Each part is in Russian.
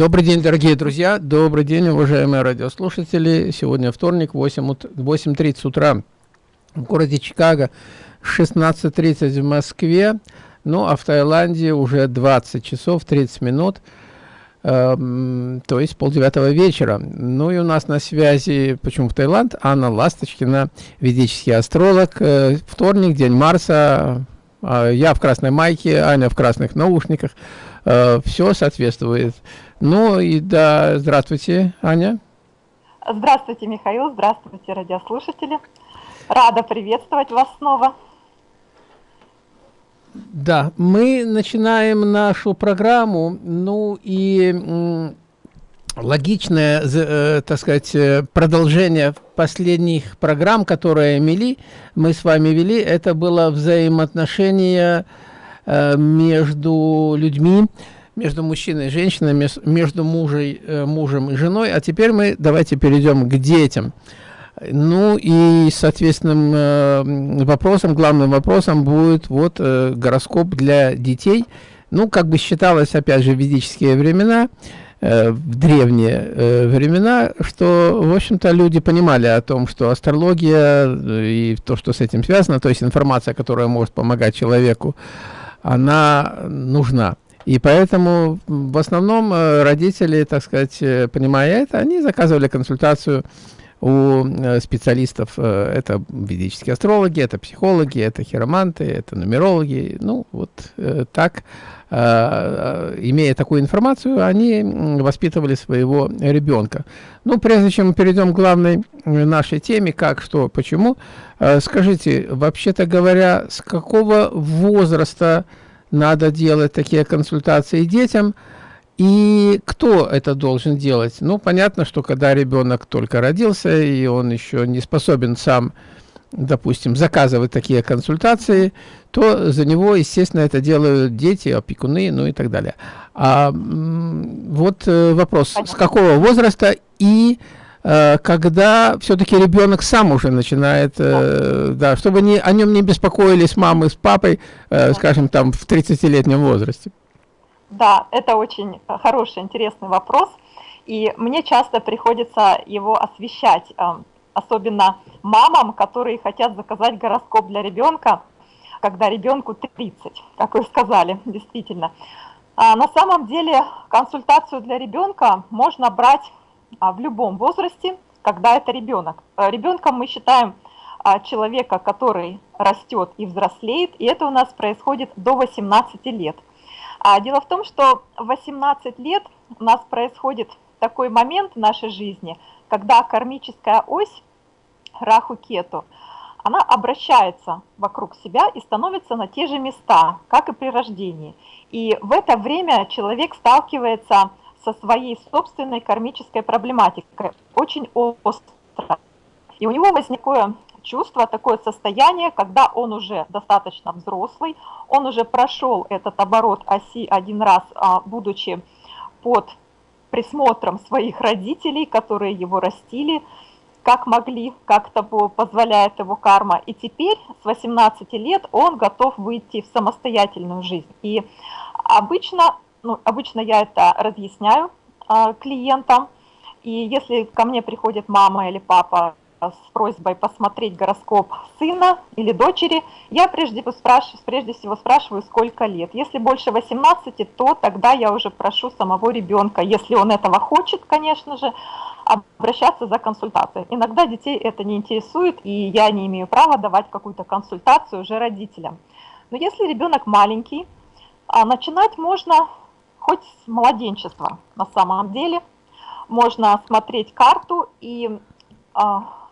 Добрый день, дорогие друзья, добрый день, уважаемые радиослушатели. Сегодня вторник, 8.30 утра в городе Чикаго, 16.30 в Москве, ну а в Таиланде уже 20 часов 30 минут, э, то есть полдевятого вечера. Ну и у нас на связи, почему в Таиланд, Анна Ласточкина, ведический астролог. Э, вторник, день Марса, э, я в красной майке, Аня в красных наушниках. Э, все соответствует. Ну и да, здравствуйте, Аня. Здравствуйте, Михаил, здравствуйте, радиослушатели. Рада приветствовать вас снова. Да, мы начинаем нашу программу, ну и логичное, э, так сказать, э, продолжение последних программ, которые вели, мы с вами вели, это было взаимоотношение э, между людьми, между мужчиной и женщиной, между мужей, э, мужем и женой. А теперь мы давайте перейдем к детям. Ну и, соответственным э, вопросом, главным вопросом будет вот э, гороскоп для детей. Ну, как бы считалось, опять же, в ведические времена, в древние времена, что, в общем-то, люди понимали о том, что астрология и то, что с этим связано, то есть информация, которая может помогать человеку, она нужна. И поэтому в основном э, родители, так сказать, э, понимая это, они заказывали консультацию у э, специалистов, это ведические астрологи, это психологи, это хироманты, это нумерологи, ну вот так, имея такую информацию, они воспитывали своего ребенка. Ну, прежде чем мы перейдем к главной нашей теме, как, что, почему, скажите, вообще-то говоря, с какого возраста надо делать такие консультации детям. И кто это должен делать? Ну, понятно, что когда ребенок только родился, и он еще не способен сам, допустим, заказывать такие консультации, то за него, естественно, это делают дети, опекуны, ну и так далее. А вот э, вопрос, с какого возраста и когда все-таки ребенок сам уже начинает, э, да, чтобы не, о нем не беспокоились мамы с папой, э, скажем, там в 30-летнем возрасте? Да, это очень хороший, интересный вопрос, и мне часто приходится его освещать, особенно мамам, которые хотят заказать гороскоп для ребенка, когда ребенку 30, как вы сказали, действительно. А на самом деле консультацию для ребенка можно брать в любом возрасте, когда это ребенок. А, Ребенком мы считаем а, человека, который растет и взрослеет, и это у нас происходит до 18 лет. Дело в том, что в 18 лет у нас происходит такой момент в нашей жизни, когда кармическая ось Раху-Кету, она обращается вокруг себя и становится на те же места, как и при рождении. И в это время человек сталкивается со своей собственной кармической проблематикой, очень остро. И у него возникло чувство, такое состояние, когда он уже достаточно взрослый, он уже прошел этот оборот оси один раз, а, будучи под присмотром своих родителей, которые его растили, как могли, как того позволяет его карма. И теперь с 18 лет он готов выйти в самостоятельную жизнь. И обычно ну, обычно я это разъясняю а, клиентам, и если ко мне приходит мама или папа с просьбой посмотреть гороскоп сына или дочери, я прежде, спрашиваю, прежде всего спрашиваю, сколько лет. Если больше 18, то тогда я уже прошу самого ребенка, если он этого хочет, конечно же, обращаться за консультацией. Иногда детей это не интересует, и я не имею права давать какую-то консультацию уже родителям. Но если ребенок маленький, а, начинать можно хоть с младенчества на самом деле. Можно смотреть карту, и э,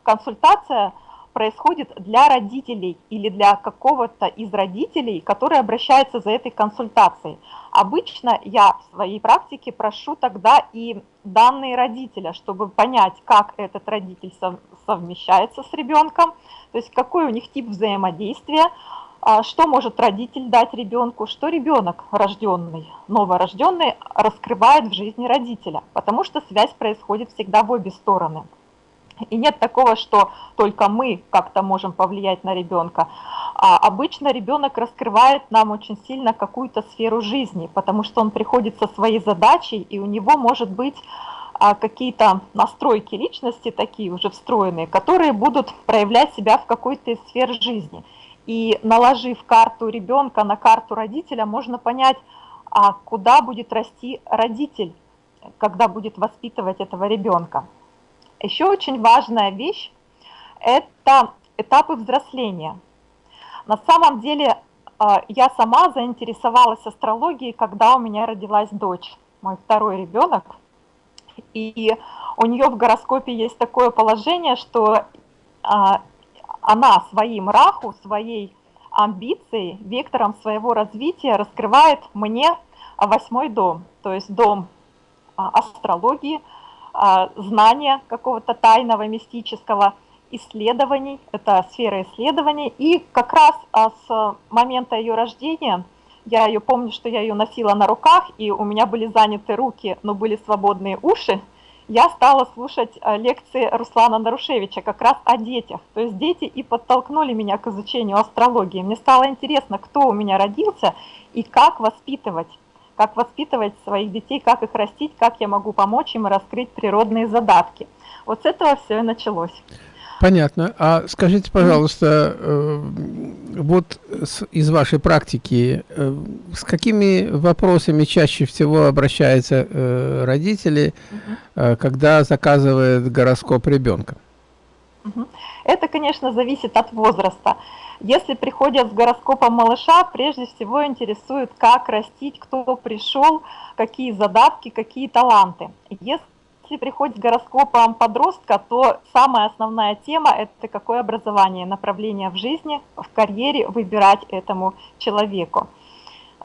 консультация происходит для родителей или для какого-то из родителей, который обращается за этой консультацией. Обычно я в своей практике прошу тогда и данные родителя, чтобы понять, как этот родитель совмещается с ребенком, то есть какой у них тип взаимодействия, а что может родитель дать ребенку, что ребенок рожденный, новорожденный раскрывает в жизни родителя, потому что связь происходит всегда в обе стороны. И нет такого, что только мы как-то можем повлиять на ребенка. А обычно ребенок раскрывает нам очень сильно какую-то сферу жизни, потому что он приходит со своей задачей, и у него может быть а, какие-то настройки личности такие уже встроенные, которые будут проявлять себя в какой-то из сфер жизни. И наложив карту ребенка на карту родителя, можно понять, а куда будет расти родитель, когда будет воспитывать этого ребенка. Еще очень важная вещь – это этапы взросления – на самом деле а, я сама заинтересовалась астрологией, когда у меня родилась дочь, мой второй ребенок. И у нее в гороскопе есть такое положение, что а, она своим раху, своей амбицией, вектором своего развития раскрывает мне восьмой дом, то есть дом а, астрологии, знания какого-то тайного, мистического – исследований, это сфера исследований, и как раз а, с момента ее рождения, я ее помню, что я ее носила на руках, и у меня были заняты руки, но были свободные уши, я стала слушать а, лекции Руслана Нарушевича как раз о детях. То есть дети и подтолкнули меня к изучению астрологии. Мне стало интересно, кто у меня родился и как воспитывать как воспитывать своих детей, как их растить, как я могу помочь им раскрыть природные задатки. Вот с этого все и началось. Понятно. А скажите, пожалуйста, э, вот из вашей практики, э, с какими вопросами чаще всего обращаются э, родители, когда заказывают гороскоп ребенка? Это, конечно, зависит от возраста. Если приходят с гороскопом малыша, прежде всего интересует, как растить, кто пришел, какие задатки, какие таланты. Если если приходит с гороскопом подростка, то самая основная тема – это какое образование, направление в жизни, в карьере выбирать этому человеку.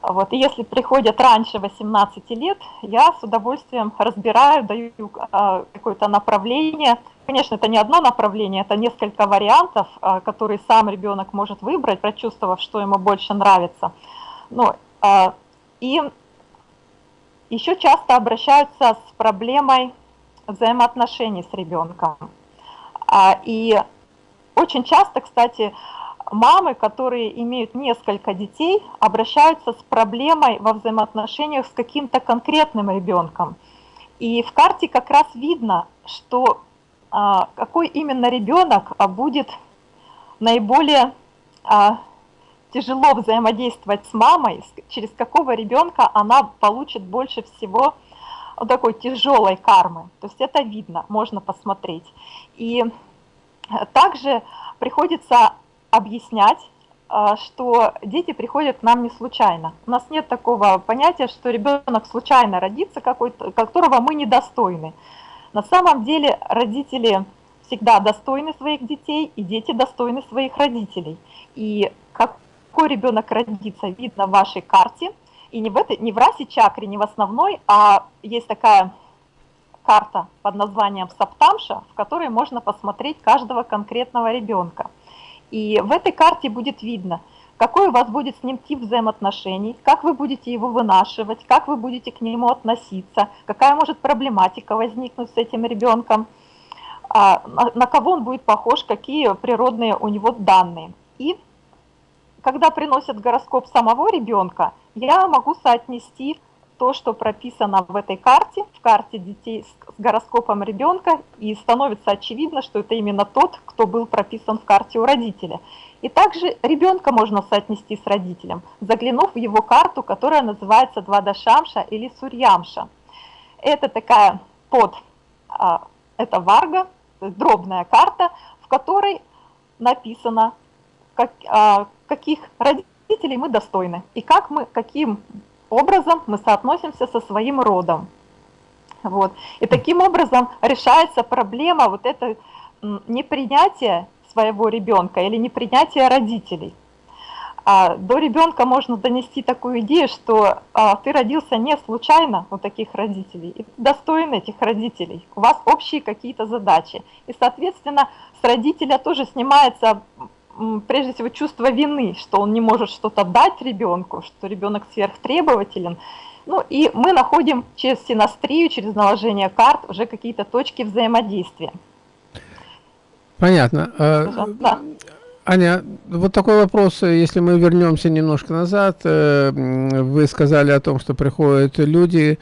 Вот. И если приходят раньше 18 лет, я с удовольствием разбираю, даю а, какое-то направление. Конечно, это не одно направление, это несколько вариантов, а, которые сам ребенок может выбрать, прочувствовав, что ему больше нравится. Ну, а, и еще часто обращаются с проблемой взаимоотношений с ребенком. А, и очень часто, кстати, мамы, которые имеют несколько детей, обращаются с проблемой во взаимоотношениях с каким-то конкретным ребенком. И в карте как раз видно, что а, какой именно ребенок а, будет наиболее тяжело взаимодействовать с мамой, через какого ребенка она получит больше всего такой тяжелой кармы. То есть это видно, можно посмотреть. И также приходится объяснять, а, что дети приходят к нам не случайно. У нас нет такого понятия, что ребенок случайно родится, которого мы недостойны. На самом деле родители всегда достойны своих детей, и дети достойны своих родителей. И какой ребенок родится, видно в вашей карте – и не в, этой, не в расе чакре, не в основной, а есть такая карта под названием Саптамша, в которой можно посмотреть каждого конкретного ребенка. И в этой карте будет видно, какой у вас будет с ним тип взаимоотношений, как вы будете его вынашивать, как вы будете к нему относиться, какая может проблематика возникнуть с этим ребенком, а, на кого он будет похож, какие природные у него данные. И когда приносят гороскоп самого ребенка, я могу соотнести то, что прописано в этой карте, в карте детей с гороскопом ребенка, и становится очевидно, что это именно тот, кто был прописан в карте у родителя. И также ребенка можно соотнести с родителем, заглянув в его карту, которая называется Двадашамша или Сурьямша. Это такая под, а, это Варга, дробная карта, в которой написано, как, а, каких родителей мы достойны и как мы, каким образом мы соотносимся со своим родом. Вот. И таким образом решается проблема вот это непринятия своего ребенка или непринятия родителей. А до ребенка можно донести такую идею, что а, ты родился не случайно у таких родителей, и достоин этих родителей, у вас общие какие-то задачи. И, соответственно, с родителя тоже снимается прежде всего чувство вины, что он не может что-то дать ребенку, что ребенок сверхтребователен. Ну и мы находим через синастрию, через наложение карт уже какие-то точки взаимодействия. Понятно. А, да. Аня, вот такой вопрос, если мы вернемся немножко назад, э, вы сказали о том, что приходят люди,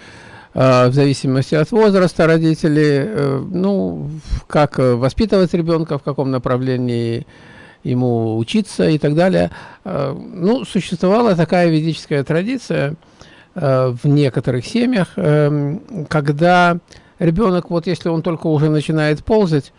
э, в зависимости от возраста родителей, э, ну, как воспитывать ребенка, в каком направлении ему учиться и так далее. Ну, существовала такая ведическая традиция в некоторых семьях, когда ребенок, вот если он только уже начинает ползать,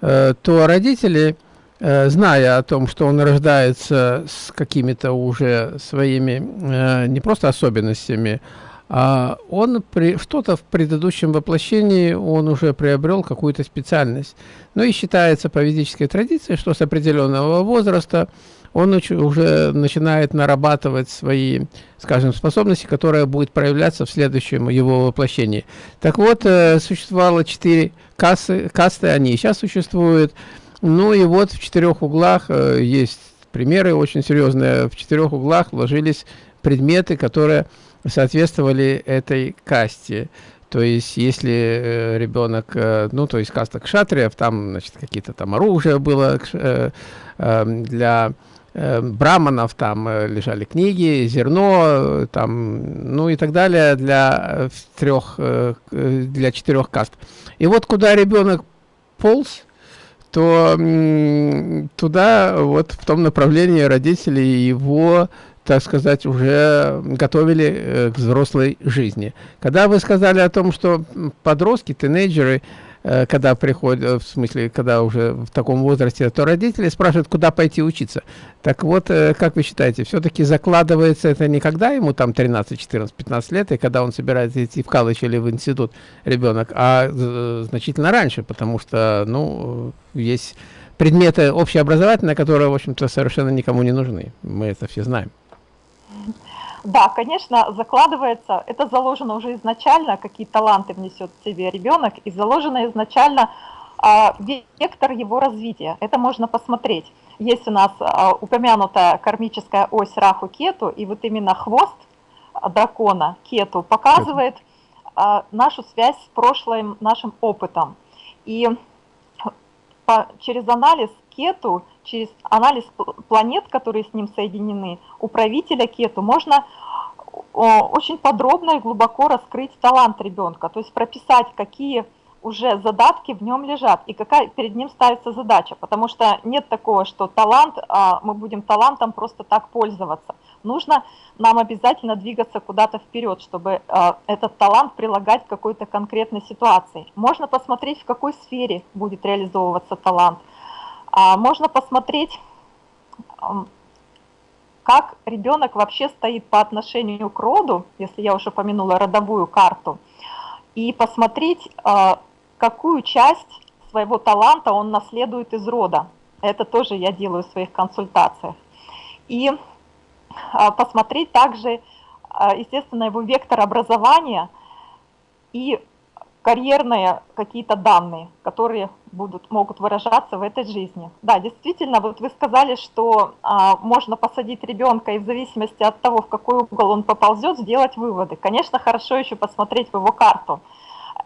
то родители Э, зная о том, что он рождается с какими-то уже своими э, не просто особенностями, а он при что-то в предыдущем воплощении он уже приобрел какую-то специальность. Ну и считается по ведической традиции, что с определенного возраста он уже начинает нарабатывать свои, скажем, способности, которые будут проявляться в следующем его воплощении. Так вот, э, существовало четыре кассы, касты, они сейчас существуют. Ну и вот в четырех углах э, есть примеры очень серьезные. В четырех углах вложились предметы, которые соответствовали этой касте. То есть, если э, ребенок, э, ну, то есть каста кшатриев, там, значит, какие-то там оружия было э, э, для э, браманов, там лежали книги, зерно, там, ну и так далее для трех, для четырех каст. И вот куда ребенок полз, то туда, вот в том направлении родители его, так сказать, уже готовили э, к взрослой жизни. Когда вы сказали о том, что подростки, тинейджеры, Э, когда приходят, э, в смысле, когда уже в таком возрасте, то родители спрашивают, куда пойти учиться. Так вот, как вы считаете, все-таки закладывается это не когда ему там 13, 14, 15 лет, и когда он собирается идти в колледж или в институт ребенок, а значительно раньше, потому что, ну, есть предметы общеобразовательные, которые, в общем-то, совершенно никому не нужны. Мы это все знаем. Да, конечно, закладывается, это заложено уже изначально, какие таланты внесет в себе ребенок, и заложено изначально а, вектор его развития. Это можно посмотреть. Есть у нас а, упомянутая кармическая ось Раху-Кету, и вот именно хвост дракона Кету показывает а, нашу связь с прошлым нашим опытом. И по, через анализ Кету через анализ планет, которые с ним соединены, у правителя Кету можно очень подробно и глубоко раскрыть талант ребенка, то есть прописать, какие уже задатки в нем лежат и какая перед ним ставится задача, потому что нет такого, что талант, а мы будем талантом просто так пользоваться. Нужно нам обязательно двигаться куда-то вперед, чтобы а, этот талант прилагать к какой-то конкретной ситуации. Можно посмотреть, в какой сфере будет реализовываться талант – можно посмотреть, как ребенок вообще стоит по отношению к роду, если я уже упомянула родовую карту, и посмотреть, а, какую часть своего таланта он наследует из рода. Это тоже я делаю в своих консультациях. И а, посмотреть также, а, естественно, его вектор образования и карьерные какие-то данные, которые будут, могут выражаться в этой жизни. Да, действительно, вот вы сказали, что а, можно посадить ребенка и в зависимости от того, в какой угол он поползет, сделать выводы. Конечно, хорошо еще посмотреть в его карту.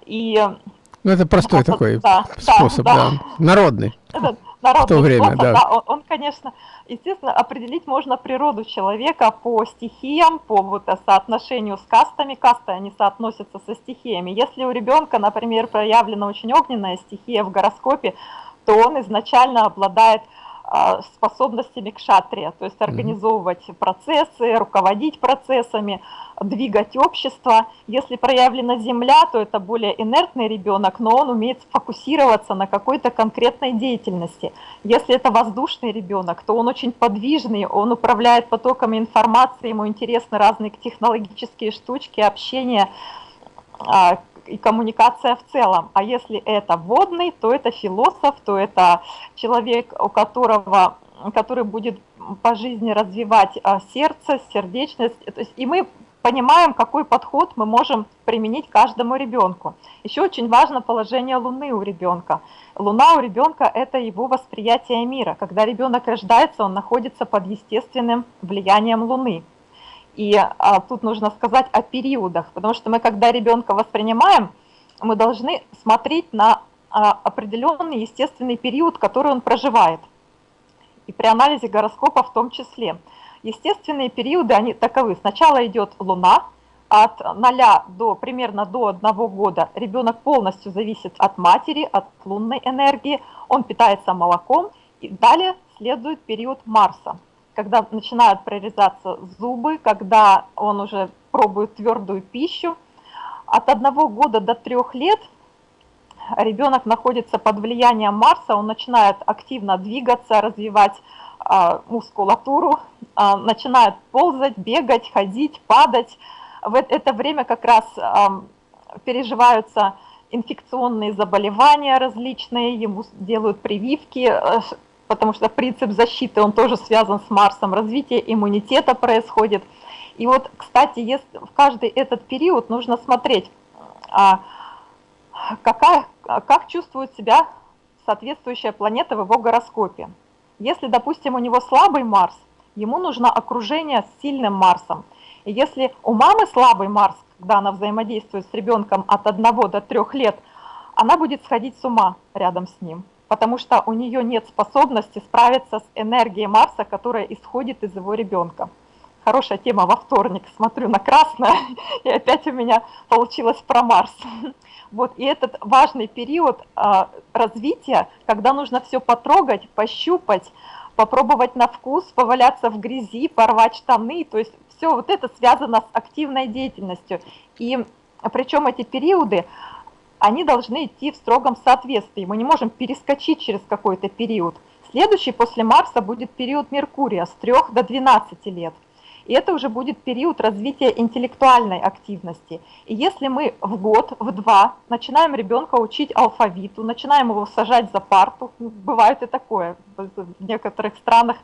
И, ну, это простой это, такой да, способ, да, да. народный. Народный в то время, да. да он, он, конечно, естественно, определить можно природу человека по стихиям, по вот соотношению с кастами. Касты, они соотносятся со стихиями. Если у ребенка, например, проявлена очень огненная стихия в гороскопе, то он изначально обладает способностями к шатре, то есть организовывать процессы, руководить процессами, двигать общество. Если проявлена земля, то это более инертный ребенок, но он умеет фокусироваться на какой-то конкретной деятельности. Если это воздушный ребенок, то он очень подвижный, он управляет потоками информации, ему интересны разные технологические штучки, общение, а, и коммуникация в целом. А если это водный, то это философ, то это человек, у которого, который будет по жизни развивать а, сердце, сердечность. И мы понимаем, какой подход мы можем применить каждому ребенку. Еще очень важно положение Луны у ребенка. Луна у ребенка – это его восприятие мира. Когда ребенок рождается, он находится под естественным влиянием Луны. И а, тут нужно сказать о периодах, потому что мы, когда ребенка воспринимаем, мы должны смотреть на а, определенный естественный период, который он проживает. и при анализе гороскопа в том числе. Естественные периоды, они таковы. Сначала идет Луна, от 0 до примерно до 1 года ребенок полностью зависит от матери, от лунной энергии, он питается молоком, и далее следует период Марса, когда начинают прорезаться зубы, когда он уже пробует твердую пищу. От 1 года до 3 лет ребенок находится под влиянием Марса, он начинает активно двигаться, развивать а, мускулатуру, а, начинает ползать, бегать, ходить, падать. В это время как раз переживаются инфекционные заболевания различные, ему делают прививки, э, потому что принцип защиты, он тоже связан с Марсом, развитие иммунитета происходит. И вот, кстати, если в каждый этот период нужно смотреть, какая, как чувствует себя соответствующая планета в его гороскопе. Если, допустим, у него слабый Марс, ему нужно окружение с сильным Марсом. И если у мамы слабый Марс, когда она взаимодействует с ребенком от 1 до 3 лет, она будет сходить с ума рядом с ним, потому что у нее нет способности справиться с энергией Марса, которая исходит из его ребенка. Хорошая тема во вторник, смотрю на красное, и опять у меня получилось про Марс. Вот, и этот важный период а, развития, когда нужно все потрогать, пощупать, попробовать на вкус, поваляться в грязи, порвать штаны, то есть все вот это связано с активной деятельностью. И причем эти периоды, они должны идти в строгом соответствии, мы не можем перескочить через какой-то период. Следующий после Марса будет период Меркурия с 3 до 12 лет – и это уже будет период развития интеллектуальной активности. И если мы в год, в два начинаем ребенка учить алфавиту, начинаем его сажать за парту, ну, бывает и такое, в некоторых странах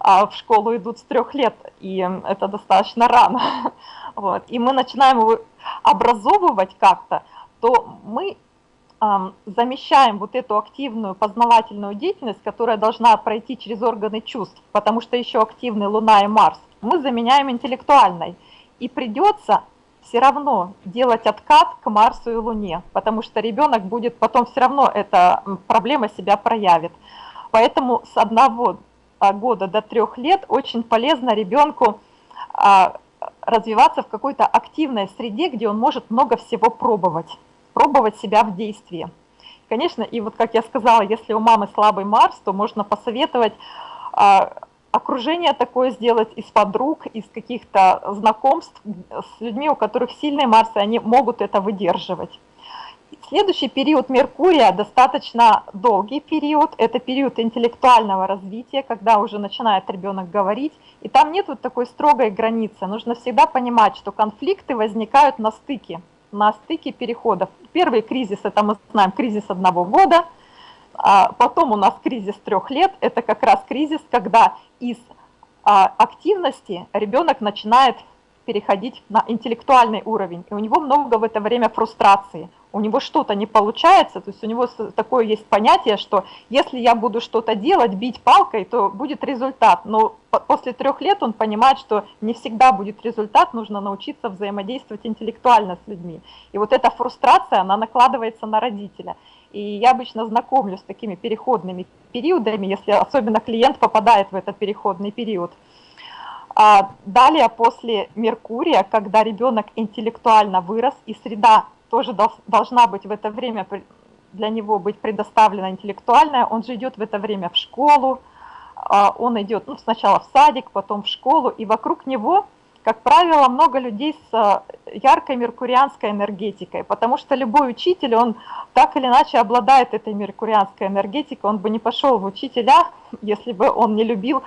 а, в школу идут с трех лет, и это достаточно рано, вот, и мы начинаем его образовывать как-то, то мы замещаем вот эту активную познавательную деятельность, которая должна пройти через органы чувств, потому что еще активны Луна и Марс, мы заменяем интеллектуальной. И придется все равно делать откат к Марсу и Луне, потому что ребенок будет потом все равно эта проблема себя проявит. Поэтому с одного а, года до трех лет очень полезно ребенку а, развиваться в какой-то активной среде, где он может много всего пробовать, пробовать себя в действии. Конечно, и вот как я сказала, если у мамы слабый Марс, то можно посоветовать а, окружение такое сделать из подруг, из каких-то знакомств с людьми, у которых сильные Марсы, они могут это выдерживать. Следующий период Меркурия достаточно долгий период, это период интеллектуального развития, когда уже начинает ребенок говорить, и там нет вот такой строгой границы. Нужно всегда понимать, что конфликты возникают на стыке, на стыке переходов. Первый кризис, это мы знаем, кризис одного года – а потом у нас кризис трех лет, это как раз кризис, когда из а, активности ребенок начинает переходить на интеллектуальный уровень, и у него много в это время фрустрации, у него что-то не получается, то есть у него такое есть понятие, что если я буду что-то делать, бить палкой, то будет результат, но после трех лет он понимает, что не всегда будет результат, нужно научиться взаимодействовать интеллектуально с людьми. И вот эта фрустрация, она накладывается на родителя. И я обычно знакомлю с такими переходными периодами, если особенно клиент попадает в этот переходный период. А далее, после Меркурия, когда ребенок интеллектуально вырос, и среда тоже должна быть в это время для него быть предоставлена интеллектуальная, он же идет в это время в школу, а он идет ну, сначала в садик, потом в школу, и вокруг него – как правило, много людей с э, яркой меркурианской энергетикой, потому что любой учитель, он так или иначе обладает этой меркурианской энергетикой, он бы не пошел в учителя, если бы он не любил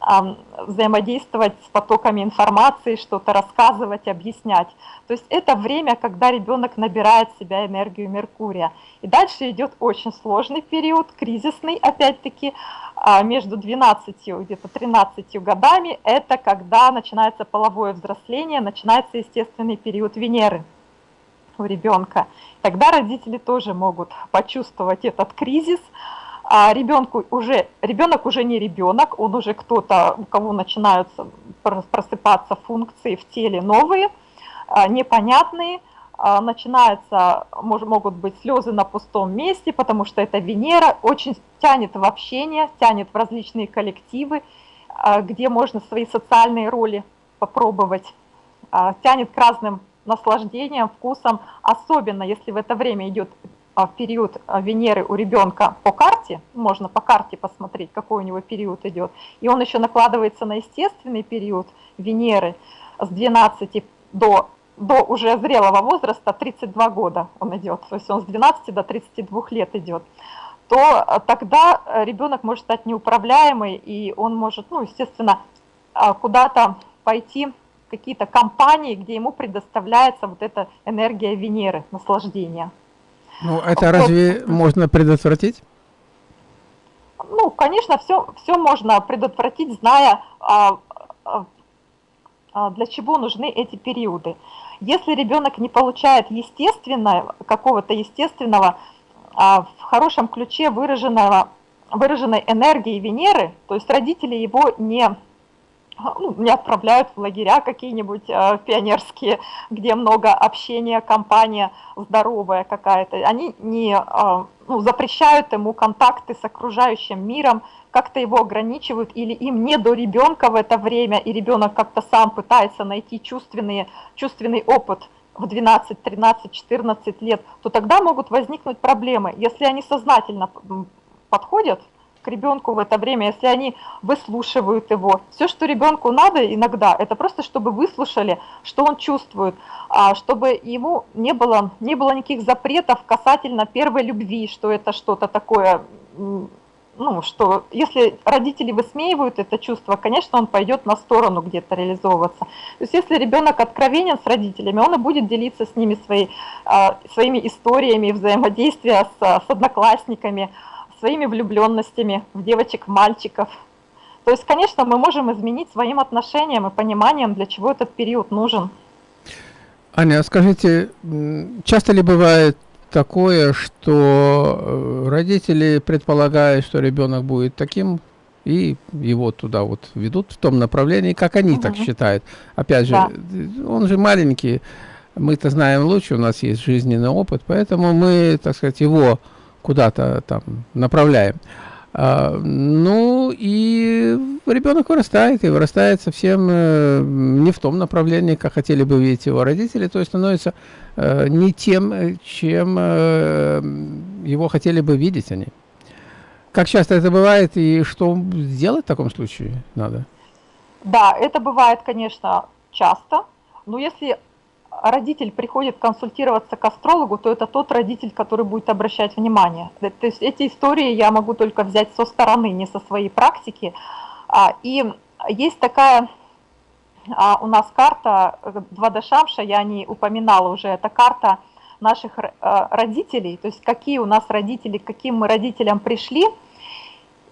взаимодействовать с потоками информации, что-то рассказывать, объяснять. То есть это время, когда ребенок набирает в себя энергию Меркурия. И дальше идет очень сложный период, кризисный, опять-таки, а, между 12 где-то 13 годами. Это когда начинается половое взросление, начинается естественный период Венеры у ребенка. Тогда родители тоже могут почувствовать этот кризис, а ребенку уже, ребенок уже не ребенок, он уже кто-то, у кого начинаются просыпаться функции в теле новые, а, непонятные, а, начинается, мож, могут быть слезы на пустом месте, потому что это Венера очень тянет в общение, тянет в различные коллективы, а, где можно свои социальные роли попробовать, тянет к разным наслаждениям, вкусам, особенно если в это время идет в период Венеры у ребенка по карте, можно по карте посмотреть, какой у него период идет, и он еще накладывается на естественный период Венеры с 12 до до уже зрелого возраста, 32 года он идет, то есть он с 12 до 32 лет идет, то э, тогда э, ребенок может стать неуправляемый, и он может, ну, естественно, а, куда-то пойти какие-то компании, где ему предоставляется вот эта энергия Венеры, наслаждения. Ну, это разве можно предотвратить? Ну, конечно, все, все можно предотвратить, зная, а, а, для чего нужны эти периоды. Если ребенок не получает естественного, какого-то естественного, а, в хорошем ключе выраженного, выраженной энергии Венеры, то есть родители его не, ну, не отправляют в лагеря какие-нибудь э, пионерские, где много общения, компания здоровая какая-то, они не э, ну, запрещают ему контакты с окружающим миром, как-то его ограничивают или им не до ребенка в это время, и ребенок как-то сам пытается найти чувственные, чувственный опыт в 12, 13, 14 лет, то тогда могут возникнуть проблемы. Если они сознательно подходят к ребенку в это время, если они выслушивают его, все, что ребенку надо иногда, это просто чтобы выслушали, что он чувствует, а чтобы ему не было, не было никаких запретов касательно первой любви, что это что-то такое ну, что если родители высмеивают это чувство, конечно, он пойдет на сторону где-то реализовываться. То есть если ребенок откровенен с родителями, он и будет делиться с ними своей, а, своими историями взаимодействия с, с одноклассниками, своими влюбленностями в девочек, мальчиков. То есть, конечно, мы можем изменить своим отношением и пониманием, для чего этот период нужен. Аня, скажите, часто ли бывает такое, что э, родители предполагают, что ребенок будет таким, и его туда вот ведут в том направлении, как они угу. так считают. Опять же, да. он же маленький, мы-то знаем лучше, у нас есть жизненный опыт, поэтому мы, так сказать, его куда-то там направляем. А, ну и ребенок вырастает, и вырастает совсем э, не в том направлении, как хотели бы видеть его родители, то есть становится э, не тем, чем э, его хотели бы видеть они. Как часто это бывает и что сделать в таком случае надо? Да, это бывает, конечно, часто, но если родитель приходит консультироваться к астрологу, то это тот родитель, который будет обращать внимание. То есть эти истории я могу только взять со стороны, не со своей практики. А, и есть такая а, у нас карта 2D Шамша, я не упоминала уже, это карта наших э, родителей, то есть какие у нас родители, к каким мы родителям пришли –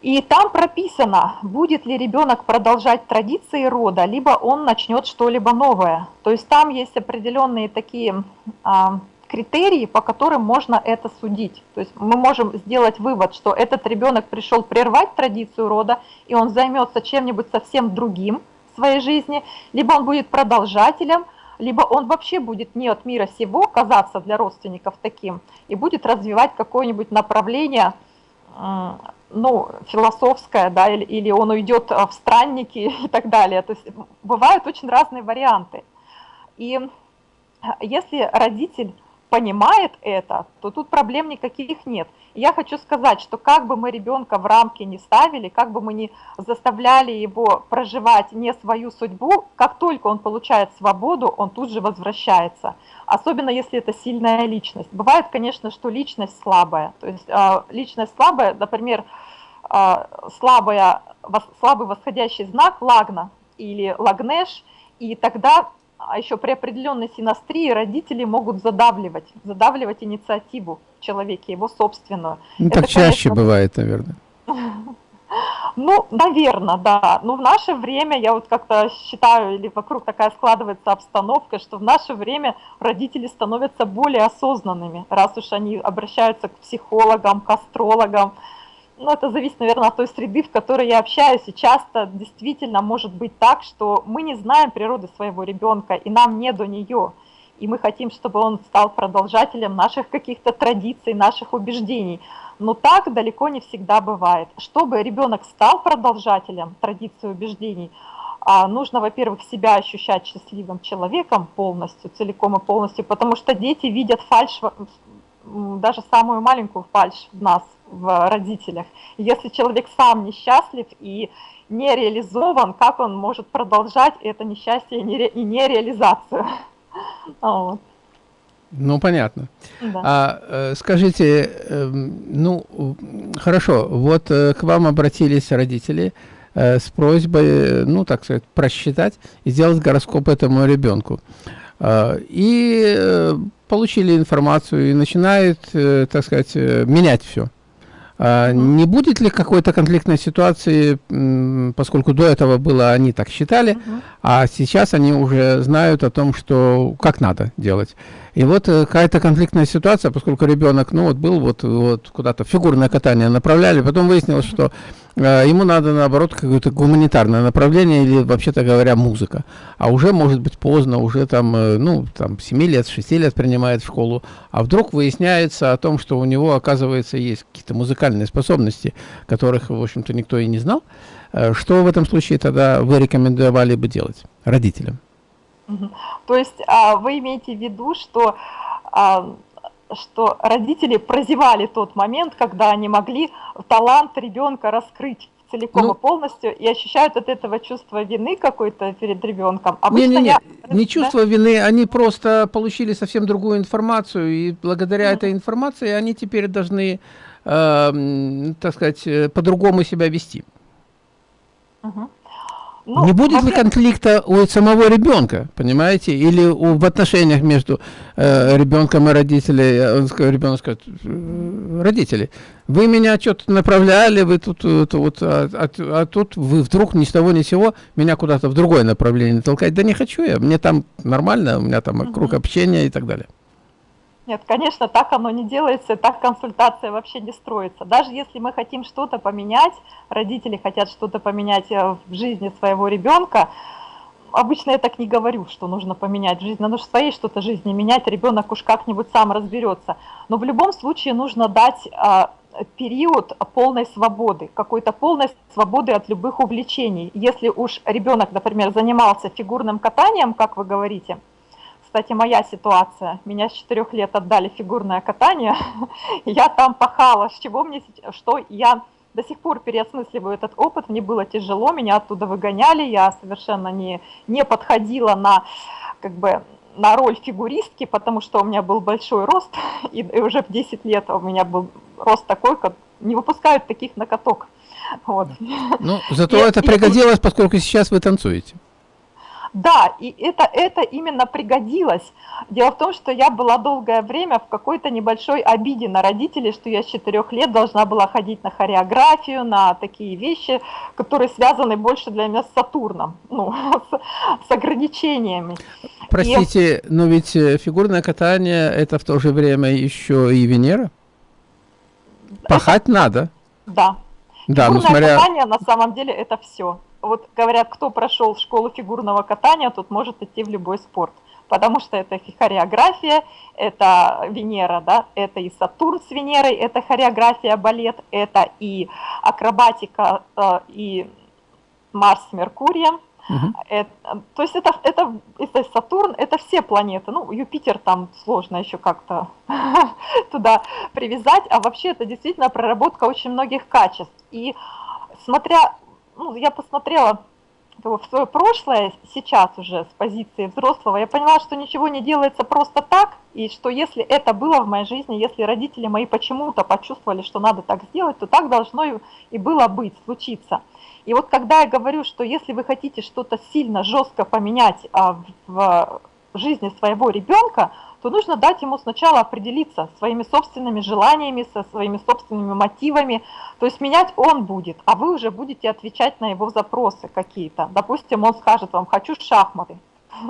и там прописано, будет ли ребенок продолжать традиции рода, либо он начнет что-либо новое. То есть там есть определенные такие а, критерии, по которым можно это судить. То есть мы можем сделать вывод, что этот ребенок пришел прервать традицию рода, и он займется чем-нибудь совсем другим в своей жизни, либо он будет продолжателем, либо он вообще будет не от мира сего казаться для родственников таким, и будет развивать какое-нибудь направление ну, философское, да, или, или он уйдет в странники и так далее. То есть бывают очень разные варианты. И если родитель понимает это, то тут проблем никаких нет. Я хочу сказать, что как бы мы ребенка в рамки не ставили, как бы мы не заставляли его проживать не свою судьбу, как только он получает свободу, он тут же возвращается. Особенно если это сильная личность. Бывает, конечно, что личность слабая. То есть а, личность слабая, например, а, слабая, слабый восходящий знак лагна или лагнеш, и тогда а еще при определенной синастрии родители могут задавливать, задавливать инициативу человека, его собственную. Ну, Это, так чаще конечно, бывает, наверное. Ну, наверное, да. Но в наше время, я вот как-то считаю, или вокруг такая складывается обстановка, что в наше время родители становятся более осознанными, раз уж они обращаются к психологам, к астрологам, ну, это зависит, наверное, от той среды, в которой я общаюсь, и часто действительно может быть так, что мы не знаем природы своего ребенка, и нам не до нее. и мы хотим, чтобы он стал продолжателем наших каких-то традиций, наших убеждений. Но так далеко не всегда бывает. Чтобы ребенок стал продолжателем традиций убеждений, а, нужно, во-первых, себя ощущать счастливым человеком полностью, целиком и полностью, потому что дети видят фальш, даже самую маленькую фальш в нас, в родителях. Если человек сам несчастлив и не реализован, как он может продолжать это несчастье и нереализацию? Вот. Ну, понятно. Да. А, э, скажите, эм, ну, хорошо, вот э, к вам обратились родители э, с просьбой, ну, так сказать, просчитать и сделать гороскоп этому ребенку. А, и получили информацию и начинают, так сказать, менять все. А, не будет ли какой-то конфликтной ситуации, поскольку до этого было, они так считали, а сейчас они уже знают о том, что как надо делать. И вот э, какая-то конфликтная ситуация, поскольку ребенок, ну вот был вот, вот куда-то фигурное катание направляли, потом выяснилось, что э, ему надо наоборот какое-то гуманитарное направление или вообще-то говоря музыка. А уже может быть поздно, уже там, э, ну там 7 лет, 6 лет принимает в школу, а вдруг выясняется о том, что у него оказывается есть какие-то музыкальные способности, которых в общем-то никто и не знал. Э, что в этом случае тогда вы рекомендовали бы делать родителям? То есть а, вы имеете в виду, что, а, что родители прозевали тот момент, когда они могли талант ребенка раскрыть целиком ну, и полностью и ощущают от этого чувство вины какой-то перед ребенком. Обычно не, не, не, я... не чувство да? вины, они просто получили совсем другую информацию, и благодаря mm -hmm. этой информации они теперь должны, э, так сказать, э, по-другому себя вести. Mm -hmm. Ну, не будет ли конфликта у самого ребенка, понимаете, или у, в отношениях между э, ребенком и родителями, он, ребенок скажет, «Э, родители, вы меня что-то направляли, вы тут, это, вот, а, а, а тут вы вдруг ни с того ни с сего меня куда-то в другое направление толкать, да не хочу я, мне там нормально, у меня там круг общения и так далее. Нет, конечно, так оно не делается, так консультация вообще не строится. Даже если мы хотим что-то поменять, родители хотят что-то поменять э, в жизни своего ребенка, обычно я так не говорю, что нужно поменять жизнь, надо же своей что-то жизни менять, ребенок уж как-нибудь сам разберется. Но в любом случае нужно дать а, период полной свободы, какой-то полной свободы от любых увлечений. Если уж ребенок, например, занимался фигурным катанием, как вы говорите, кстати, моя ситуация. Меня с 4 лет отдали фигурное катание, я там пахала, с чего мне, что я до сих пор переосмысливаю этот опыт, мне было тяжело, меня оттуда выгоняли, я совершенно не, не подходила на, как бы, на роль фигуристки, потому что у меня был большой рост, и, и уже в 10 лет у меня был рост такой, как не выпускают таких на каток. Вот. Ну, зато и, это пригодилось, и, поскольку сейчас вы танцуете. Да, и это, это именно пригодилось. Дело в том, что я была долгое время в какой-то небольшой обиде на родителей, что я с четырех лет должна была ходить на хореографию, на такие вещи, которые связаны больше для меня с Сатурном, ну, с, с ограничениями. Простите, и... но ведь э, фигурное катание это в то же время еще и Венера? Пахать это... надо. Да. Да, Фигурное ну смотря... катание на самом деле это все вот говорят, кто прошел школу фигурного катания, тот может идти в любой спорт. Потому что это хореография, это Венера, да, это и Сатурн с Венерой, это хореография, балет, это и акробатика, э, и Марс с Меркурием. Угу. Это, то есть это, это, это Сатурн, это все планеты. Ну, Юпитер там сложно еще как-то туда привязать, а вообще это действительно проработка очень многих качеств. И смотря ну, я посмотрела в свое прошлое, сейчас уже с позиции взрослого, я поняла, что ничего не делается просто так, и что если это было в моей жизни, если родители мои почему-то почувствовали, что надо так сделать, то так должно и было быть, случиться. И вот когда я говорю, что если вы хотите что-то сильно, жестко поменять а, в жизни своего ребенка, то нужно дать ему сначала определиться своими собственными желаниями, со своими собственными мотивами. То есть менять он будет, а вы уже будете отвечать на его запросы какие-то. Допустим, он скажет вам, хочу шахматы.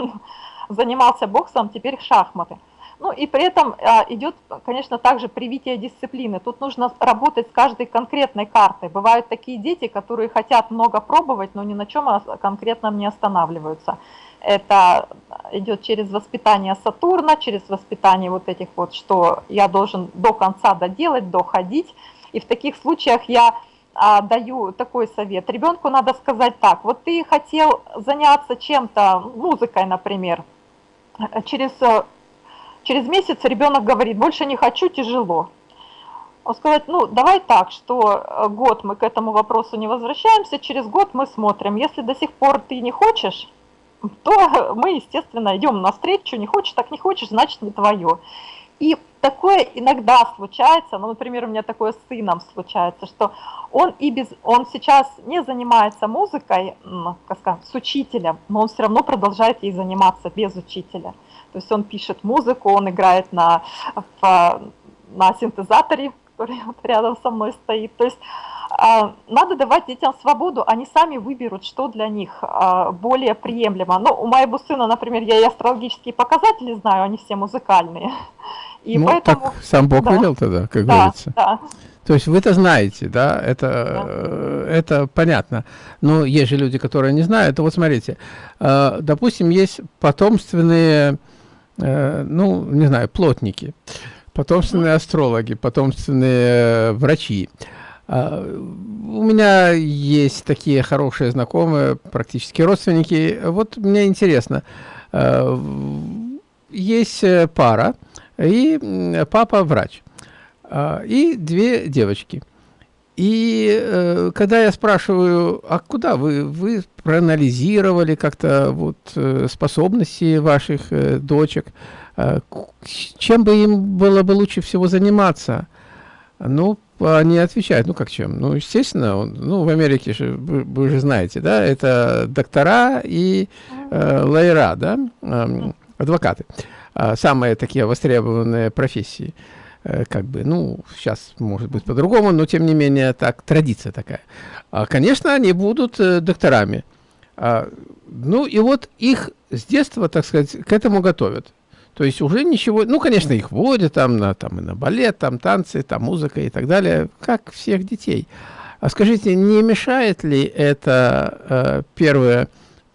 Занимался боксом, теперь шахматы. Ну и при этом а, идет, конечно, также привитие дисциплины. Тут нужно работать с каждой конкретной картой. Бывают такие дети, которые хотят много пробовать, но ни на чем конкретном не останавливаются. Это идет через воспитание Сатурна, через воспитание вот этих вот, что я должен до конца доделать, доходить. И в таких случаях я а, даю такой совет. Ребенку надо сказать так, вот ты хотел заняться чем-то, музыкой, например, через Через месяц ребенок говорит, больше не хочу, тяжело. Он сказать, ну давай так, что э, год мы к этому вопросу не возвращаемся, через год мы смотрим. Если до сих пор ты не хочешь, то мы, естественно, идем навстречу, не хочешь, так не хочешь, значит не твое. И такое иногда случается, ну, например, у меня такое с сыном случается, что он и без, он сейчас не занимается музыкой, как сказать, с учителем, но он все равно продолжает ей заниматься без учителя. То есть он пишет музыку, он играет на, на синтезаторе, который рядом со мной стоит. То есть надо давать детям свободу, они сами выберут, что для них а, более приемлемо. Ну, у моего сына, например, я и астрологические показатели знаю, они все музыкальные. И ну, поэтому... так сам Бог да. велел тогда, как да, говорится. Да. То есть вы это знаете, да, это, да. Э, это понятно. Но есть же люди, которые не знают. Вот смотрите, э, допустим, есть потомственные Э, ну, не знаю, плотники, потомственные астрологи, потомственные врачи. А, у меня есть такие хорошие знакомые, практически родственники. Вот мне интересно, э, есть пара, и папа врач, а, и две девочки – и э, когда я спрашиваю, а куда вы, вы проанализировали как-то вот э, способности ваших э, дочек, э, чем бы им было бы лучше всего заниматься? Ну, они отвечают, ну как чем? Ну, естественно, он, ну, в Америке же, вы, вы же знаете, да, это доктора и э, лайера, да, э, адвокаты. Э, самые такие востребованные профессии. Э, как бы, ну, сейчас может быть по-другому, но тем не менее так, традиция такая. А, конечно, они будут э, докторами. А, ну, и вот их с детства, так сказать, к этому готовят. То есть уже ничего, ну, конечно, их водят там на, там, и на балет, там танцы, там музыка и так далее, как всех детей. А скажите, не мешает ли это э, первое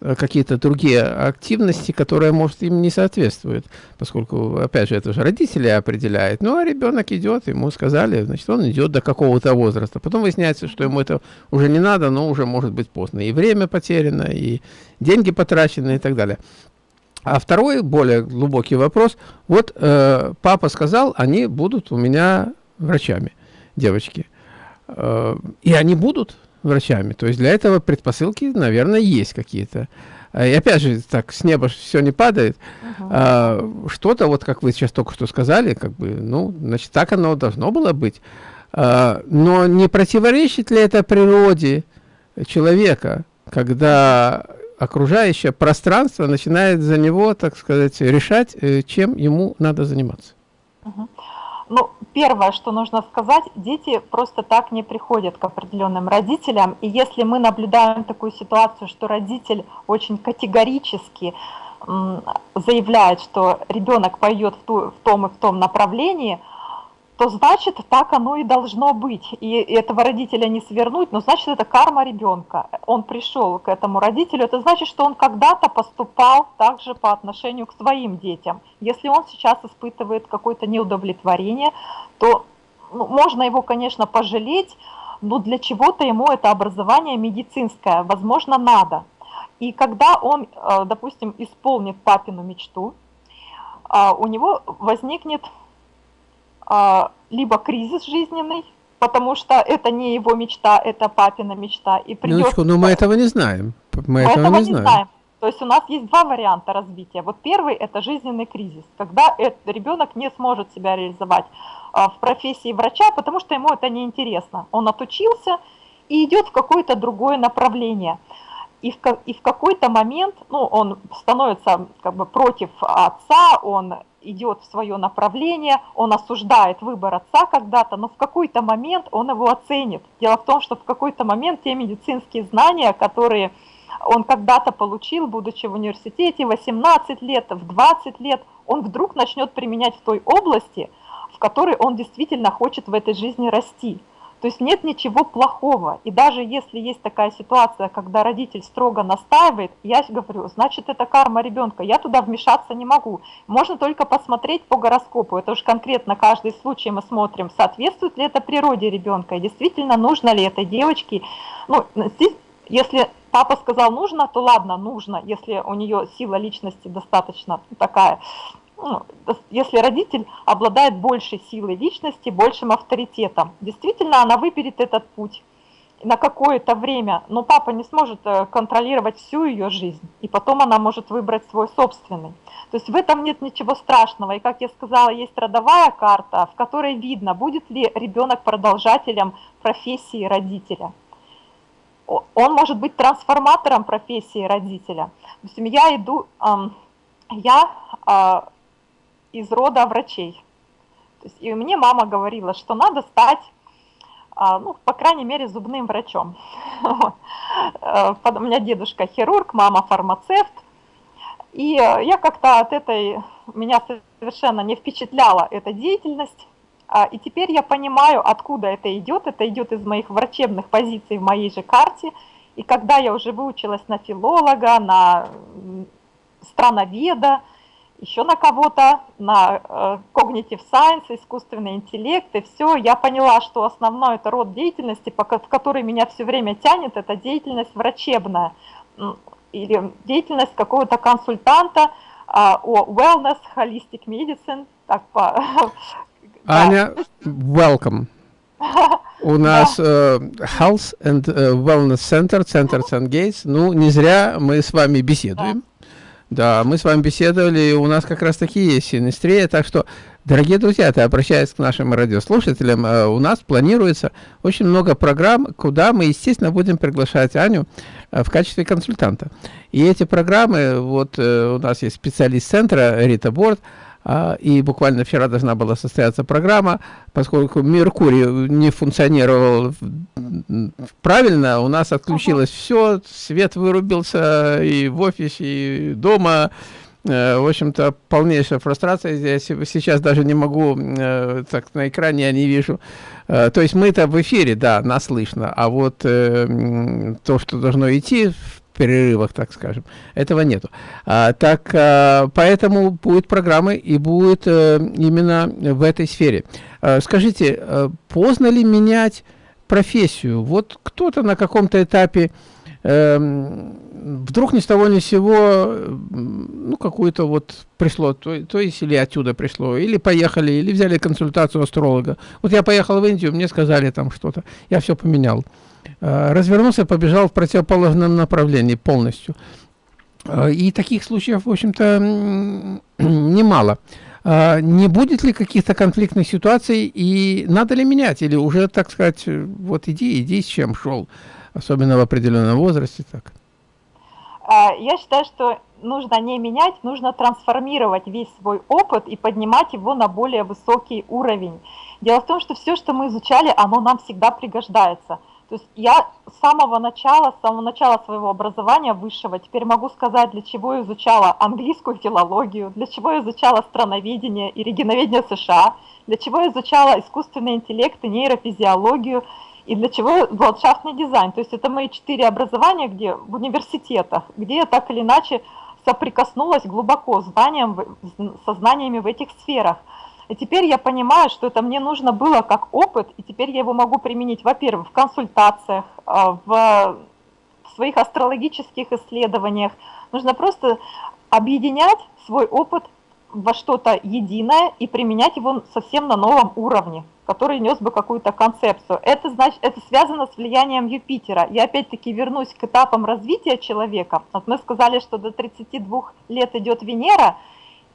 Э, какие-то другие активности, которые, может, им не соответствуют, поскольку, опять же, это же родители определяют. Ну, а ребенок идет, ему сказали, значит, он идет до какого-то возраста. Потом выясняется, что ему это уже не надо, но уже может быть поздно. И время потеряно, и деньги потрачены и так далее. А второй, более глубокий вопрос. Вот э, папа сказал, они будут у меня врачами, девочки. Э, и они будут врачами. То есть для этого предпосылки, наверное, есть какие-то. А, и опять же, так с неба все не падает. -huh. а, Что-то, вот как вы сейчас только что сказали, как бы, ну, значит, так оно должно было быть. А, но не противоречит ли это природе человека, когда окружающее пространство начинает за него, так сказать, решать, э, чем ему надо заниматься? Ну, первое, что нужно сказать, дети просто так не приходят к определенным родителям. И если мы наблюдаем такую ситуацию, что родитель очень категорически заявляет, что ребенок пойдет в, ту, в том и в том направлении – то значит так оно и должно быть. И этого родителя не свернуть, но значит это карма ребенка. Он пришел к этому родителю, это значит, что он когда-то поступал также по отношению к своим детям. Если он сейчас испытывает какое-то неудовлетворение, то ну, можно его, конечно, пожалеть, но для чего-то ему это образование медицинское, возможно, надо. И когда он, э, допустим, исполнит папину мечту, э, у него возникнет а, либо кризис жизненный, потому что это не его мечта, это папина мечта. И придется... Минуточку, но мы этого не знаем. Мы, этого, этого не знаем. знаем. То есть у нас есть два варианта развития. Вот первый – это жизненный кризис, когда ребенок не сможет себя реализовать а, в профессии врача, потому что ему это неинтересно. Он отучился и идет в какое-то другое направление. И в, и в какой-то момент ну, он становится как бы против отца, он идет в свое направление, он осуждает выбор отца когда-то, но в какой-то момент он его оценит. Дело в том, что в какой-то момент те медицинские знания, которые он когда-то получил, будучи в университете, 18 лет, в 20 лет, он вдруг начнет применять в той области, в которой он действительно хочет в этой жизни расти. То есть нет ничего плохого. И даже если есть такая ситуация, когда родитель строго настаивает, я говорю, значит это карма ребенка, я туда вмешаться не могу. Можно только посмотреть по гороскопу. Это уж конкретно каждый случай мы смотрим, соответствует ли это природе ребенка, действительно нужно ли этой девочке. Ну, здесь, если папа сказал нужно, то ладно, нужно, если у нее сила личности достаточно такая если родитель обладает большей силой личности, большим авторитетом. Действительно, она выберет этот путь на какое-то время, но папа не сможет э, контролировать всю ее жизнь, и потом она может выбрать свой собственный. То есть в этом нет ничего страшного, и как я сказала, есть родовая карта, в которой видно, будет ли ребенок продолжателем профессии родителя. Он может быть трансформатором профессии родителя. Допустим, я иду, я а, из рода врачей. То есть, и мне мама говорила, что надо стать, а, ну, по крайней мере, зубным врачом. Э, у меня дедушка хирург, мама фармацевт. И э, я как-то от этой, меня совершенно не впечатляла эта деятельность. А, и теперь я понимаю, откуда это идет. Это идет из моих врачебных позиций в моей же карте. И когда я уже выучилась на филолога, на страноведа, еще на кого-то, на э, cognitive science, искусственный интеллект, и все. Я поняла, что основной это род деятельности, в который меня все время тянет, это деятельность врачебная или деятельность какого-то консультанта а, о wellness, holistic medicine. Так по... Аня, welcome. У нас uh, Health and uh, Wellness Center, Center St. Gates. Ну, не зря мы с вами беседуем. Да, мы с вами беседовали, у нас как раз таки есть синестрия, так что, дорогие друзья, я обращаюсь к нашим радиослушателям, э, у нас планируется очень много программ, куда мы, естественно, будем приглашать Аню э, в качестве консультанта. И эти программы, вот э, у нас есть специалист центра Рита Борт, и буквально вчера должна была состояться программа, поскольку Меркурий не функционировал правильно, у нас отключилось все, свет вырубился и в офисе, и дома. Э, в общем-то, полнейшая фрустрация здесь. Сейчас даже не могу, э, так на экране я не вижу. Э, то есть мы-то в эфире, да, нас слышно, а вот то, что должно идти в перерывах, так скажем. Этого нету. А, так, а, поэтому будет программы и будет а, именно в этой сфере. А, скажите, а, поздно ли менять профессию? Вот кто-то на каком-то этапе э, вдруг ни с того ни с сего, ну, какую-то вот пришло, то, то есть или отсюда пришло, или поехали, или взяли консультацию астролога. Вот я поехал в Индию, мне сказали там что-то, я все поменял. Э, развернулся, побежал в противоположном направлении полностью. Э, и таких случаев, в общем-то, немало. Э, не будет ли каких-то конфликтных ситуаций и надо ли менять? Или уже, так сказать, вот иди, иди, с чем шел, особенно в определенном возрасте? Так. Я считаю, что нужно не менять, нужно трансформировать весь свой опыт и поднимать его на более высокий уровень. Дело в том, что все, что мы изучали, оно нам всегда пригождается – то есть я с самого начала, с самого начала своего образования высшего теперь могу сказать, для чего я изучала английскую филологию, для чего я изучала страноведение и регионоведение США, для чего я изучала искусственный интеллект и нейрофизиологию, и для чего ландшафтный дизайн. То есть это мои четыре образования, где в университетах, где я так или иначе соприкоснулась глубоко с знанием, со знаниями в этих сферах. И теперь я понимаю, что это мне нужно было как опыт, и теперь я его могу применить, во-первых, в консультациях, а, в своих астрологических исследованиях. Нужно просто объединять свой опыт во что-то единое и применять его совсем на новом уровне, который нес бы какую-то концепцию. Это, значит, это связано с влиянием Юпитера. Я опять-таки вернусь к этапам развития человека. Вот мы сказали, что до 32 лет идет Венера,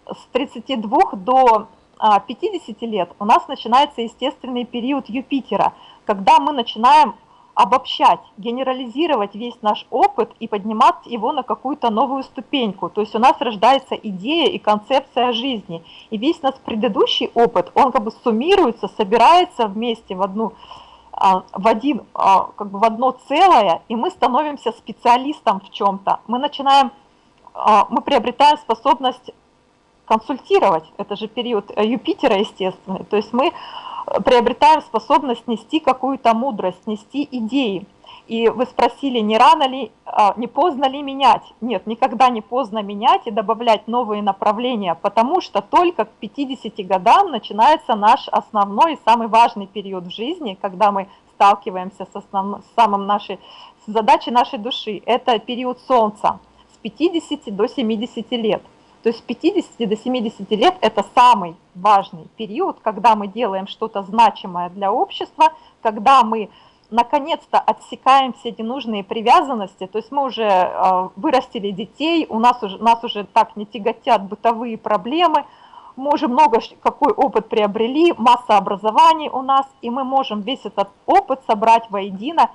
с 32 до 50 лет у нас начинается естественный период Юпитера, когда мы начинаем обобщать, генерализировать весь наш опыт и поднимать его на какую-то новую ступеньку. То есть у нас рождается идея и концепция жизни. И весь наш предыдущий опыт, он как бы суммируется, собирается вместе в одну а, в, один, а, как бы в одно целое, и мы становимся специалистом в чем-то. Мы начинаем, а, мы приобретаем способность консультировать. Это же период Юпитера, естественно. То есть мы приобретаем способность нести какую-то мудрость, нести идеи. И вы спросили, не рано ли, а, не поздно ли менять? Нет, никогда не поздно менять и добавлять новые направления, потому что только к 50 годам начинается наш основной и самый важный период в жизни, когда мы сталкиваемся с, основной, с самым нашей с задачей нашей души. Это период Солнца с 50 до 70 лет. То есть с 50 до 70 лет это самый важный период, когда мы делаем что-то значимое для общества, когда мы наконец-то отсекаем все ненужные привязанности, то есть мы уже э, вырастили детей, у нас уже, нас уже так не тяготят бытовые проблемы, мы уже много какой опыт приобрели, масса образований у нас, и мы можем весь этот опыт собрать воедино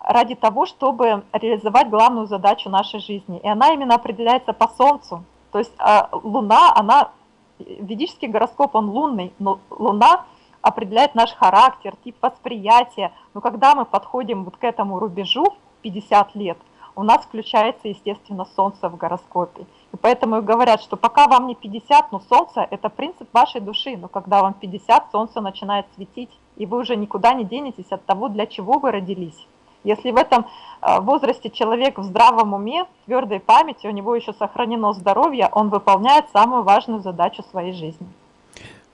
ради того, чтобы реализовать главную задачу нашей жизни. И она именно определяется по Солнцу. То есть э, Луна, она, ведический гороскоп, он лунный, но Луна определяет наш характер, тип восприятия. Но когда мы подходим вот к этому рубежу, 50 лет, у нас включается, естественно, Солнце в гороскопе. И поэтому говорят, что пока вам не 50, но Солнце – это принцип вашей души. Но когда вам 50, Солнце начинает светить, и вы уже никуда не денетесь от того, для чего вы родились. Если в этом э, возрасте человек в здравом уме, твердой памяти, у него еще сохранено здоровье, он выполняет самую важную задачу своей жизни.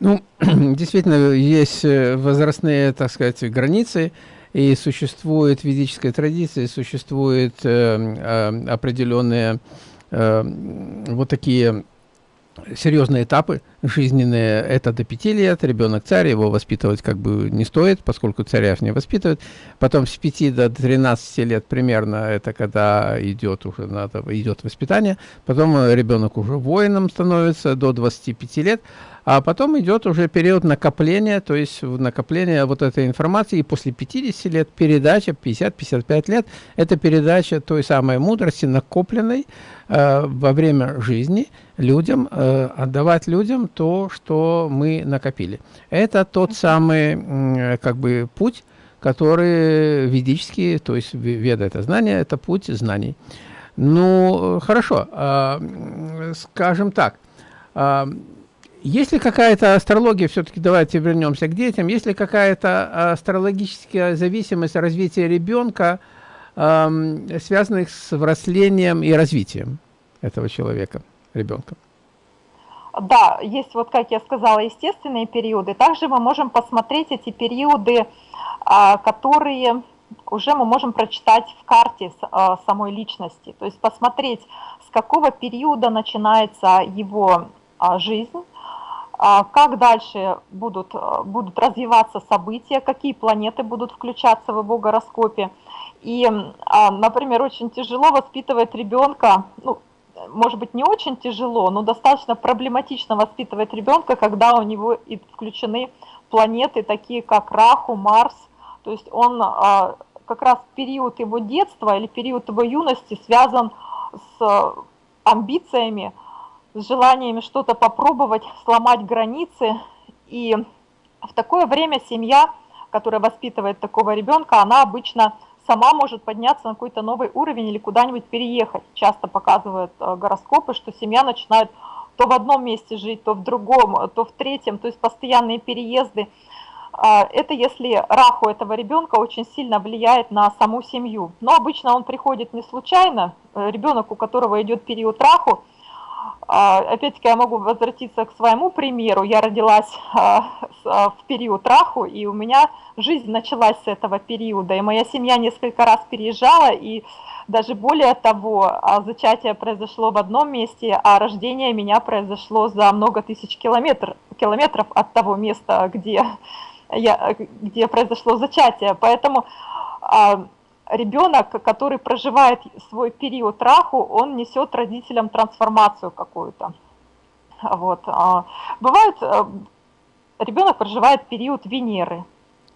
Ну, действительно, есть э, возрастные, так сказать, границы, и существует ведическая традиция, существуют э, э, определенные э, вот такие серьезные этапы жизненные, это до 5 лет, ребенок царь, его воспитывать как бы не стоит, поскольку царев не воспитывают. Потом с 5 до 13 лет примерно, это когда идет уже надо, идет воспитание. Потом ребенок уже воином становится до 25 лет, а потом идет уже период накопления, то есть накопление вот этой информации, и после 50 лет передача, 50-55 лет, это передача той самой мудрости, накопленной э, во время жизни людям, э, отдавать людям то, что мы накопили. Это тот самый, э, как бы, путь, который ведический, то есть веда это знание, это путь знаний. Ну, хорошо, э, скажем так, э, есть ли какая-то астрология, все-таки давайте вернемся к детям, есть ли какая-то астрологическая зависимость развития ребенка, связанных с взрослением и развитием этого человека, ребенка? Да, есть, вот как я сказала, естественные периоды. Также мы можем посмотреть эти периоды, а, которые уже мы можем прочитать в карте а, самой личности. То есть посмотреть, с какого периода начинается его а, жизнь, как дальше будут, будут развиваться события, какие планеты будут включаться в его гороскопе. И, например, очень тяжело воспитывать ребенка, ну, может быть, не очень тяжело, но достаточно проблематично воспитывать ребенка, когда у него включены планеты, такие как Раху, Марс. То есть он как раз период его детства или период его юности связан с амбициями, с желаниями что-то попробовать, сломать границы. И в такое время семья, которая воспитывает такого ребенка, она обычно сама может подняться на какой-то новый уровень или куда-нибудь переехать. Часто показывают э, гороскопы, что семья начинает то в одном месте жить, то в другом, то в третьем, то есть постоянные переезды. А, это если раху этого ребенка очень сильно влияет на саму семью. Но обычно он приходит не случайно, э, ребенок, у которого идет период раху, опять-таки я могу возвратиться к своему примеру. Я родилась а, а, в период раху, и у меня жизнь началась с этого периода. И моя семья несколько раз переезжала, и даже более того, зачатие произошло в одном месте, а рождение меня произошло за много тысяч километр, километров от того места, где, я, где произошло зачатие. Поэтому ребенок, который проживает свой период раху, он несет родителям трансформацию какую-то. Вот. А, бывает, э, ребенок проживает период Венеры,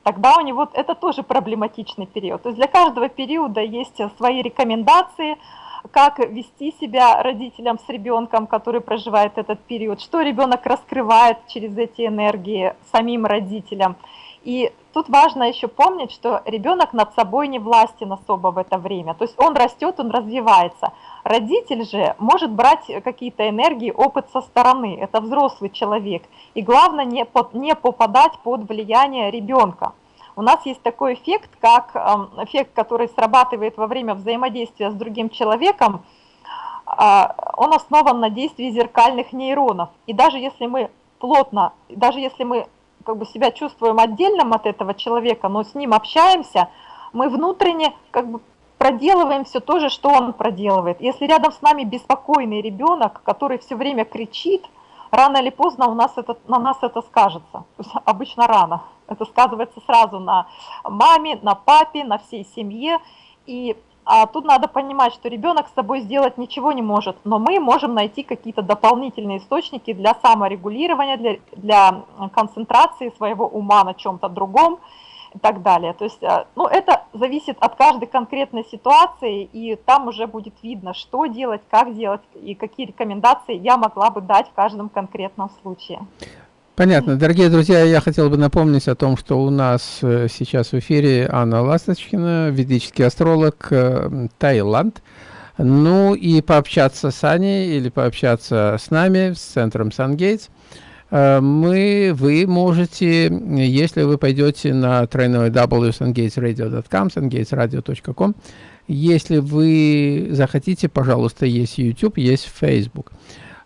тогда у него это тоже проблематичный период. То есть для каждого периода есть свои рекомендации, как вести себя родителям с ребенком, который проживает этот период, что ребенок раскрывает через эти энергии самим родителям. И тут важно еще помнить, что ребенок над собой не властен особо в это время. То есть он растет, он развивается. Родитель же может брать какие-то энергии, опыт со стороны. Это взрослый человек. И главное не, под, не попадать под влияние ребенка. У нас есть такой эффект, как эм, эффект, который срабатывает во время взаимодействия с другим человеком. А, он основан на действии зеркальных нейронов. И даже если мы плотно, даже если мы как бы себя чувствуем отдельным от этого человека, но с ним общаемся, мы внутренне как бы проделываем все то же, что он проделывает. Если рядом с нами беспокойный ребенок, который все время кричит, рано или поздно у нас это, на нас это скажется. Обычно рано. Это сказывается сразу на маме, на папе, на всей семье. И а тут надо понимать, что ребенок с собой сделать ничего не может, но мы можем найти какие-то дополнительные источники для саморегулирования, для, для концентрации своего ума на чем-то другом и так далее. То есть, э, ну, это зависит от каждой конкретной ситуации, и там уже будет видно, что делать, как делать и какие рекомендации я могла бы дать в каждом конкретном случае. Понятно. Дорогие друзья, я хотел бы напомнить о том, что у нас э, сейчас в эфире Анна Ласточкина, ведический астролог, э, Таиланд. Ну и пообщаться с Аней или пообщаться с нами, с центром Сангейтс, э, мы, вы можете, если вы пойдете на тройной www.sungatesradio.com, sungatesradio.com, если вы захотите, пожалуйста, есть YouTube, есть Facebook.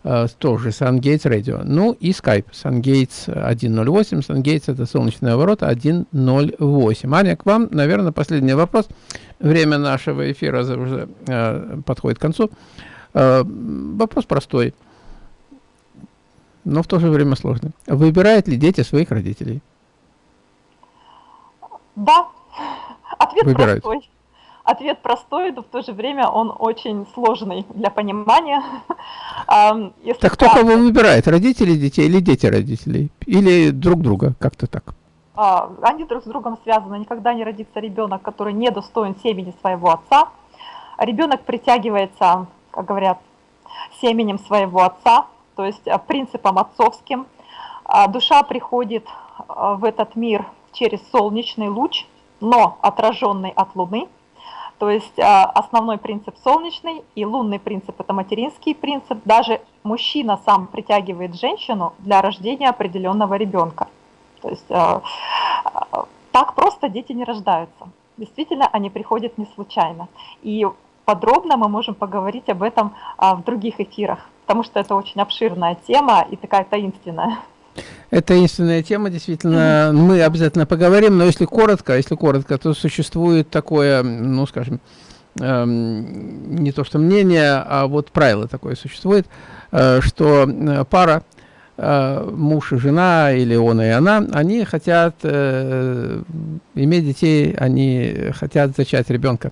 Э, тоже SunGates Radio. Ну и Skype. SunGates 108. SunGates это солнечные ворота 108. Аня, к вам, наверное, последний вопрос. Время нашего эфира уже э, подходит к концу. Э, вопрос простой, но в то же время сложный. Выбирают ли дети своих родителей? Да. Ответ Выбирают. простой. Ответ простой, но в то же время он очень сложный для понимания. Если так кто кого выбирает, родители детей или дети родителей? Или друг друга, как-то так? А, они друг с другом связаны. Никогда не родится ребенок, который не достоин семени своего отца. Ребенок притягивается, как говорят, семенем своего отца, то есть э, принципом отцовским. А, душа приходит в этот мир через солнечный луч, но отраженный от Луны – то есть а, основной принцип солнечный и лунный принцип – это материнский принцип. Даже мужчина сам притягивает женщину для рождения определенного ребенка. То есть а, а, так просто дети не рождаются. Действительно, они приходят не случайно. И подробно мы можем поговорить об этом в других эфирах, потому что это очень обширная тема и такая таинственная. Это единственная тема, действительно, мы обязательно поговорим, но если коротко, если коротко, то существует такое, ну, скажем, эм, не то что мнение, а вот правило такое существует, э, что э, пара, э, муж и жена, или он и она, они хотят э, иметь детей, они хотят зачать ребенка.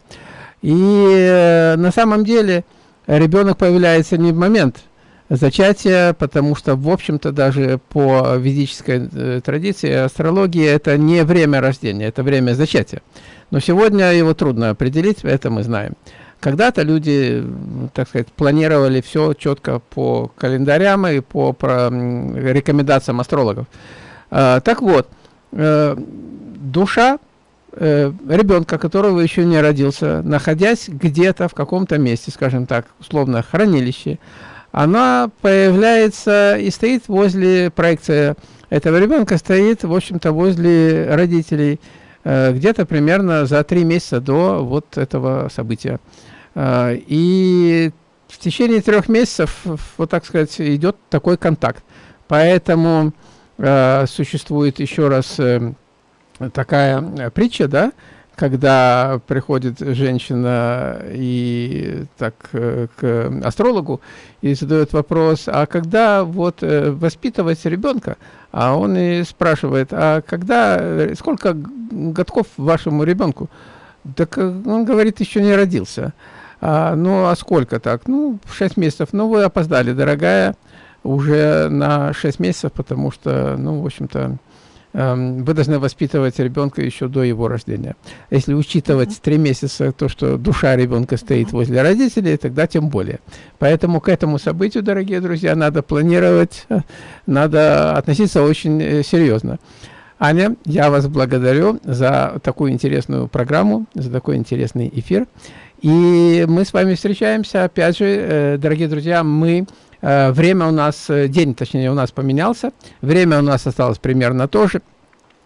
И э, на самом деле ребенок появляется не в момент, зачатия, потому что, в общем-то, даже по ведической э, традиции астрологии это не время рождения, это время зачатия. Но сегодня его трудно определить, это мы знаем. Когда-то люди, так сказать, планировали все четко по календарям и по, по рекомендациям астрологов. А, так вот, э, душа э, ребенка, которого еще не родился, находясь где-то в каком-то месте, скажем так, условно, хранилище, она появляется и стоит возле проекции этого ребенка, стоит, в общем-то, возле родителей, э, где-то примерно за три месяца до вот этого события. Э, и в течение трех месяцев, вот так сказать, идет такой контакт. Поэтому э, существует еще раз такая притча, да, когда приходит женщина и так э, к астрологу и задает вопрос, а когда вот э, воспитывать ребенка, а он и спрашивает, а когда, э, сколько годков вашему ребенку? Так он говорит, еще не родился. А, ну, а сколько так? Ну, 6 месяцев. Ну, вы опоздали, дорогая, уже на 6 месяцев, потому что, ну, в общем-то, вы должны воспитывать ребенка еще до его рождения. Если учитывать три месяца то, что душа ребенка стоит возле родителей, тогда тем более. Поэтому к этому событию, дорогие друзья, надо планировать, э, надо относиться очень э, серьезно. Аня, я вас благодарю за такую интересную программу, за такой интересный эфир. И мы с вами встречаемся, опять же, э, дорогие друзья, мы, время у нас, э, день, точнее, у нас поменялся, время у нас осталось примерно то же.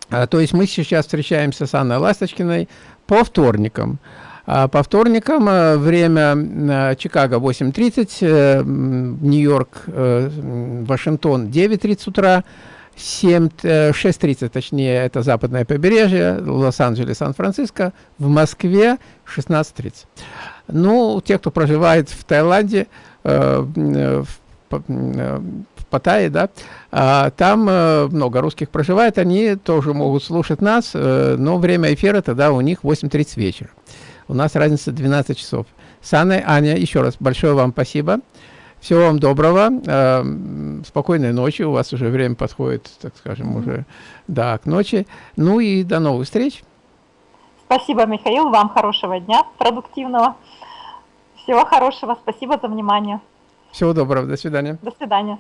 То есть мы сейчас встречаемся с Анной Ласточкиной по вторникам. А по вторникам время Чикаго 8.30, Нью-Йорк, Вашингтон 9.30 утра, 7, 6.30, э, точнее, это западное побережье, Лос-Анджелес, Сан-Франциско, в Москве 16.30. Ну, те, кто проживает в Таиланде, э, э, в, э, в Паттайе, да, а, там э, много русских проживает, они тоже могут слушать нас, э, но время эфира тогда у них 8.30 вечера. У нас разница 12 часов. С Аня, еще раз большое вам спасибо. Всего вам доброго, э, спокойной ночи, у вас уже время подходит, так скажем, уже да, к ночи. Ну и до новых встреч. Спасибо, Михаил, вам хорошего дня, продуктивного. Всего хорошего, спасибо за внимание. Всего доброго, до свидания. До свидания.